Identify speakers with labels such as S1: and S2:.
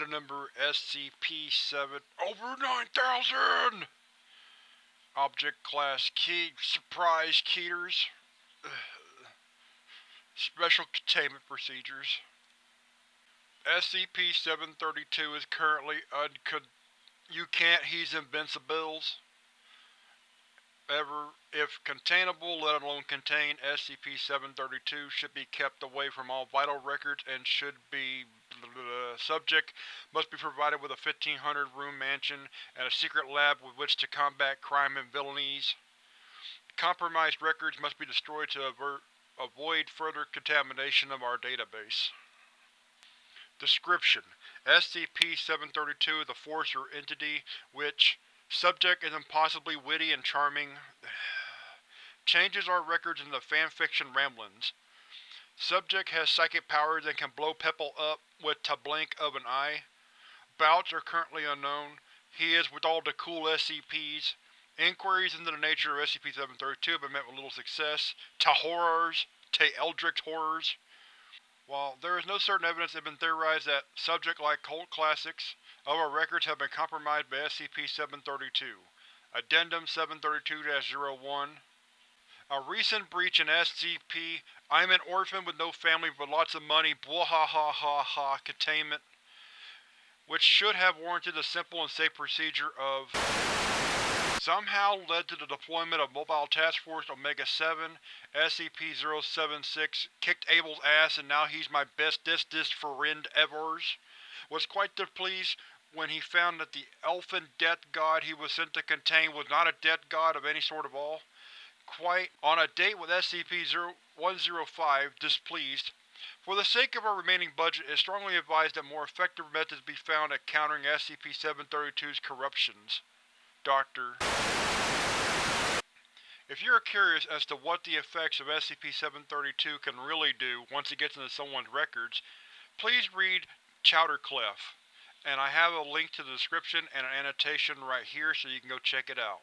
S1: number SCP-7 over 9000! Object Class Key Surprise Keeters Special Containment Procedures SCP-732 is currently uncon- You can't he's invincibles. If containable, let alone contained, SCP-732 should be kept away from all vital records and should be Subject must be provided with a 1500-room mansion and a secret lab with which to combat crime and villainies. Compromised records must be destroyed to avert, avoid further contamination of our database. Description: SCP-732 is a force or entity which Subject is impossibly witty and charming. Changes our records in the fanfiction ramblings. Subject has psychic powers and can blow people up with to blink of an eye. Bouts are currently unknown. He is with all the cool SCPs. Inquiries into the nature of SCP-732 have been met with little success. To horrors. To Eldritch horrors. While there is no certain evidence, it has been theorized that subject-like cult classics of our records have been compromised by SCP-732. Addendum 732-01 A recent breach in SCP I'm an orphan with no family but lots of money. Bwahahaha containment, which should have warranted the simple and safe procedure of somehow led to the deployment of Mobile Task Force Omega-7, SCP-076 kicked Abel's ass and now he's my bestest friend ever. Was quite displeased when he found that the elfin death god he was sent to contain was not a death god of any sort at all. Quite on a date with SCP-105, displeased. For the sake of our remaining budget, it is strongly advised that more effective methods be found at countering SCP-732's corruptions. Dr. If you are curious as to what the effects of SCP-732 can really do once it gets into someone's records, please read Chowderclef, and I have a link to the description and an annotation right here so you can go check it out.